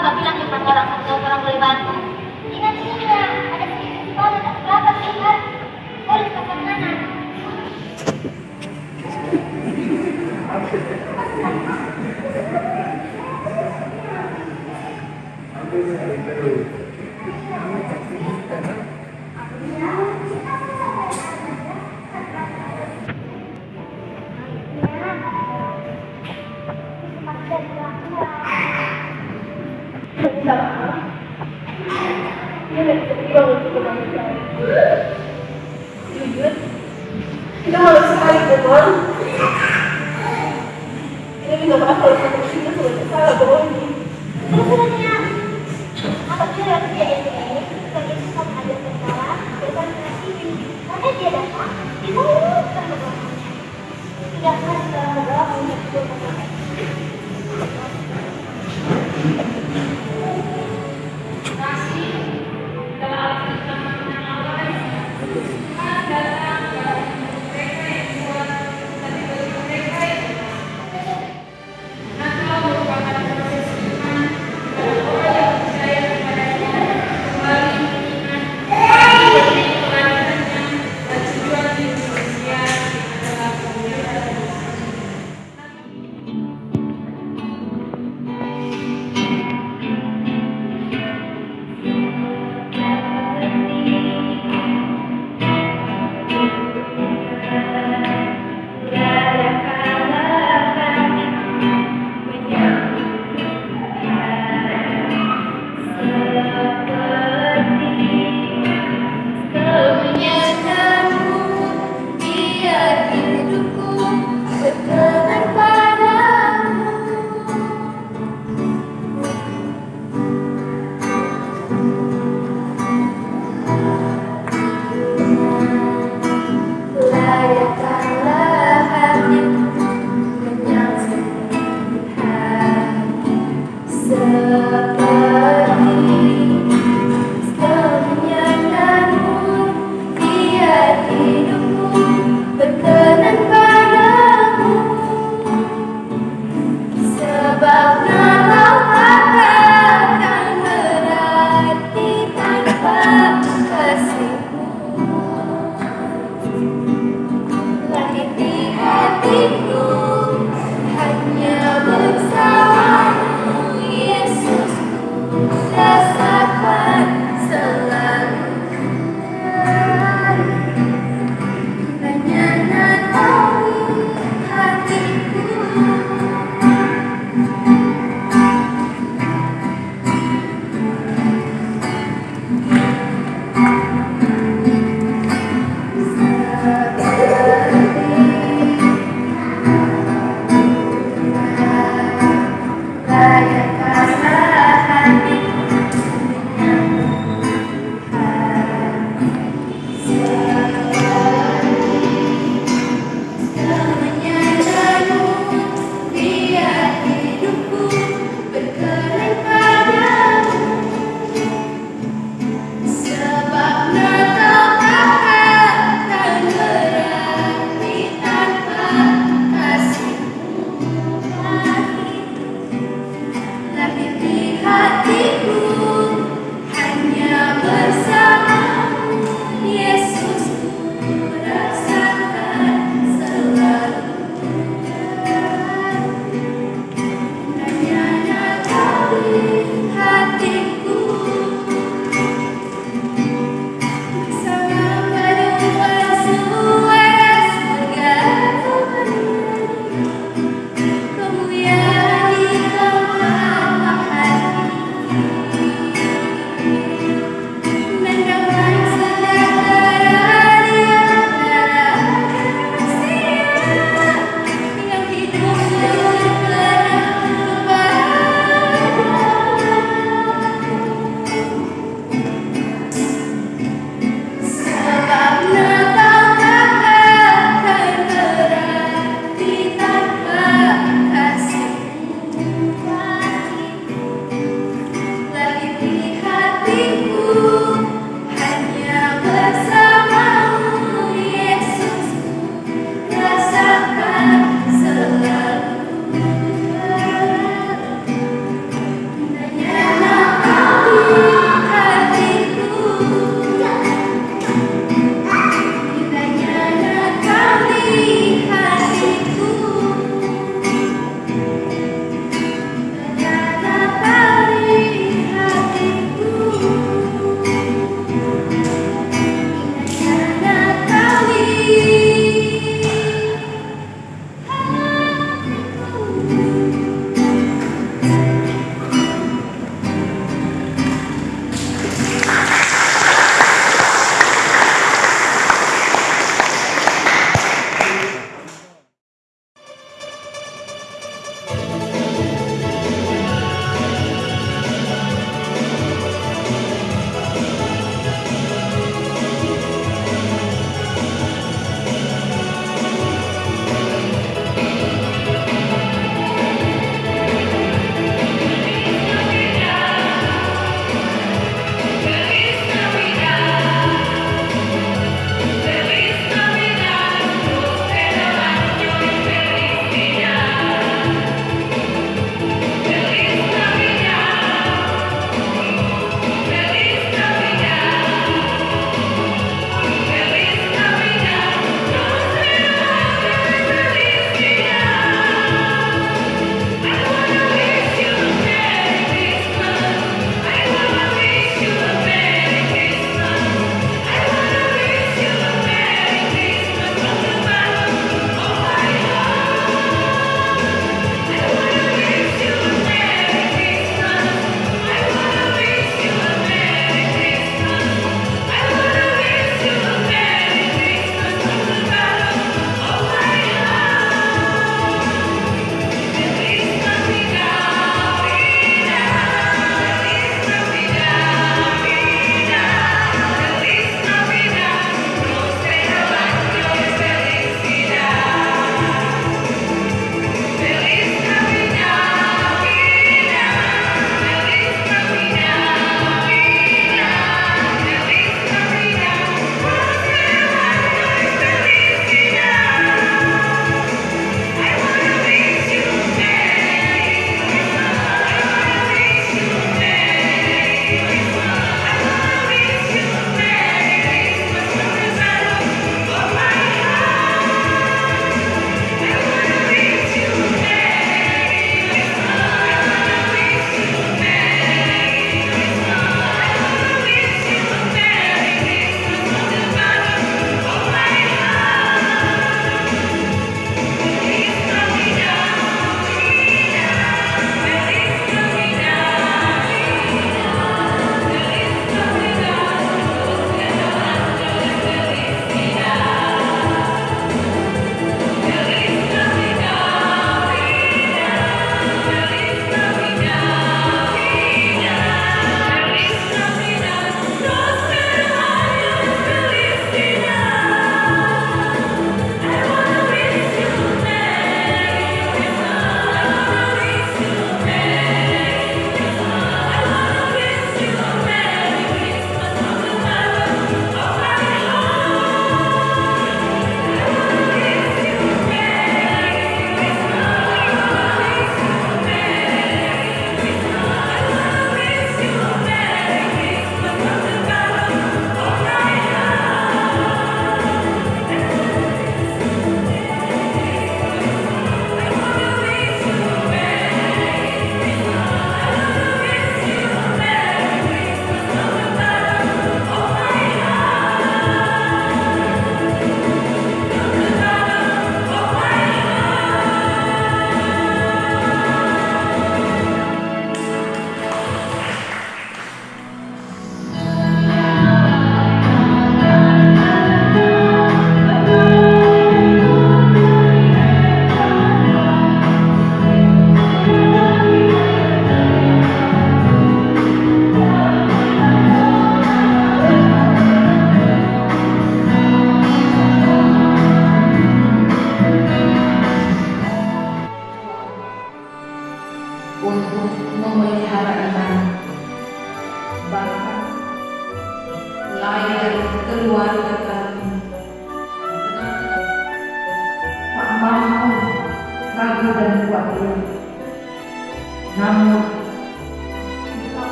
Gak bilang di depan orang atau orang boleh bantu. Ingat juga, ada sedikit dan berapa sih kan? Boleh ke mana? Kita malu sekali. Ini kita kita salah bohong. Terus kejadian ini, sebagai sikap ada berarti karena dia datang, kita luruskan berdoanya. Tidak untuk.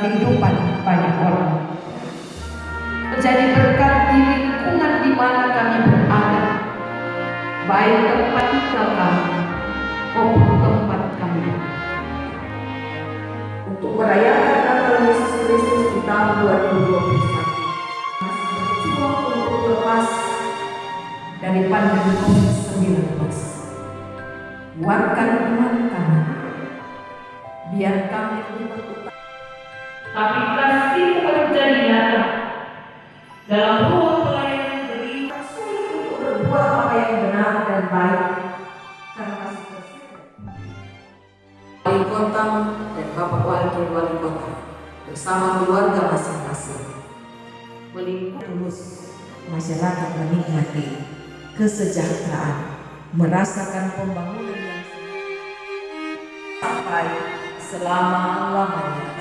kehidupan banyak orang. Menjadi berkat di lingkungan di mana kami berada, baik tempat tinggal kami maupun tempat kami. Untuk merayakan Natal Yesus Kristus di tahun 2021, masih berjuang untuk lepas dari pandemi COVID-19 kuatkan iman kami biar kami lebih tapi kasih pekerja nyata dalam ruang pelayanan beri sulit untuk berbuat apa yang benar dan baik karena kasih kasih. Wali kota dan bapak wakil wali kota bersama keluarga masing-masing melingkup terus masyarakat menikmati kesejahteraan, merasakan pembangunan yang sampai selama-lamanya.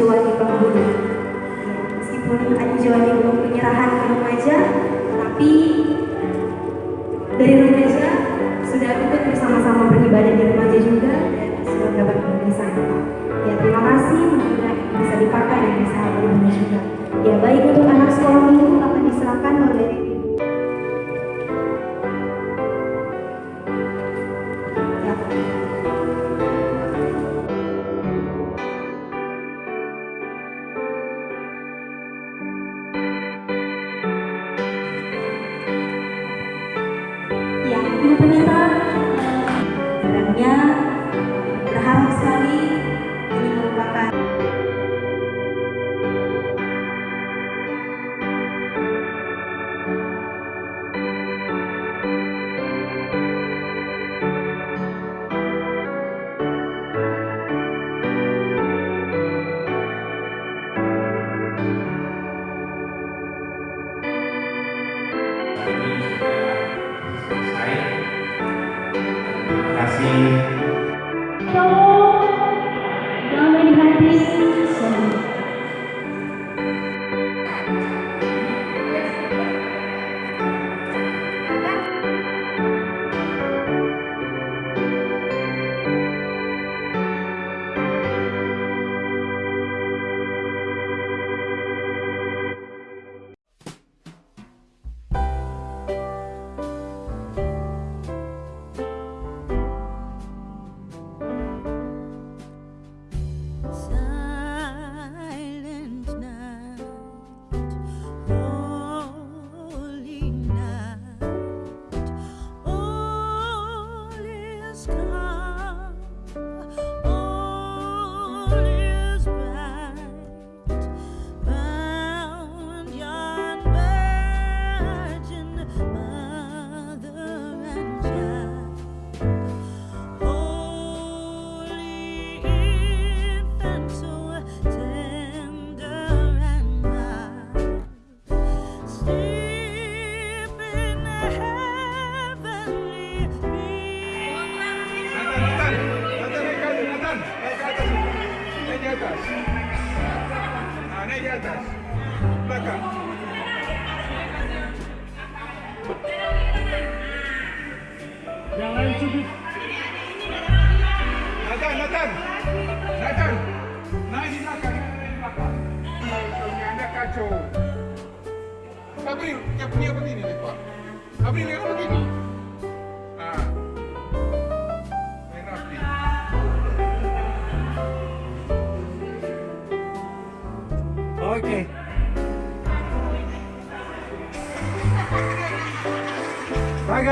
Jawa Timur. Meskipun Adi Jawa Timur penyerahan ke remaja, assim.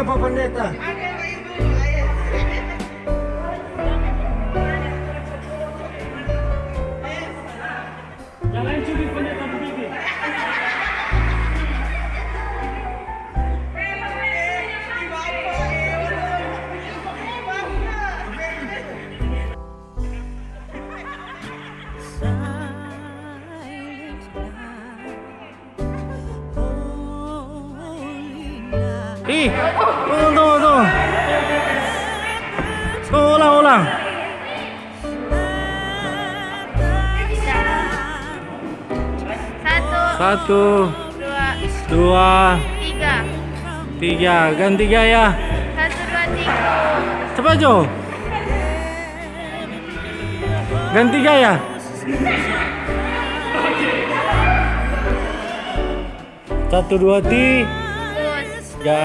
pra planeta. Satu, dua, dua, tiga. tiga. Ganti gaya. Satu, dua, tiga. Cepat, Jo. Ganti gaya. Satu, dua, tiga.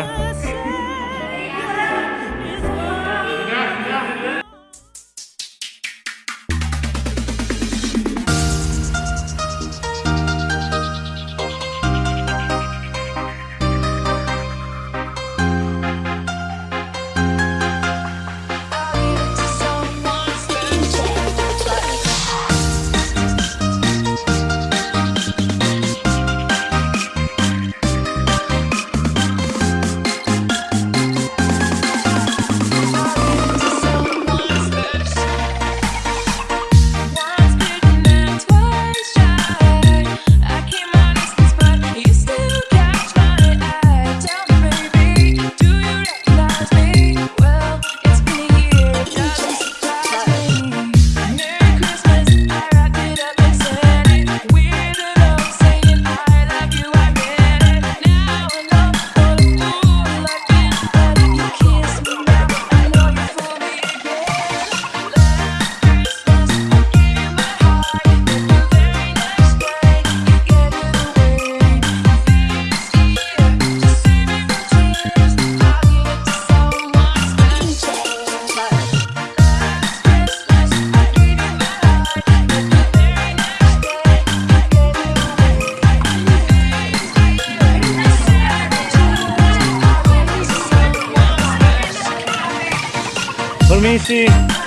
Palmice.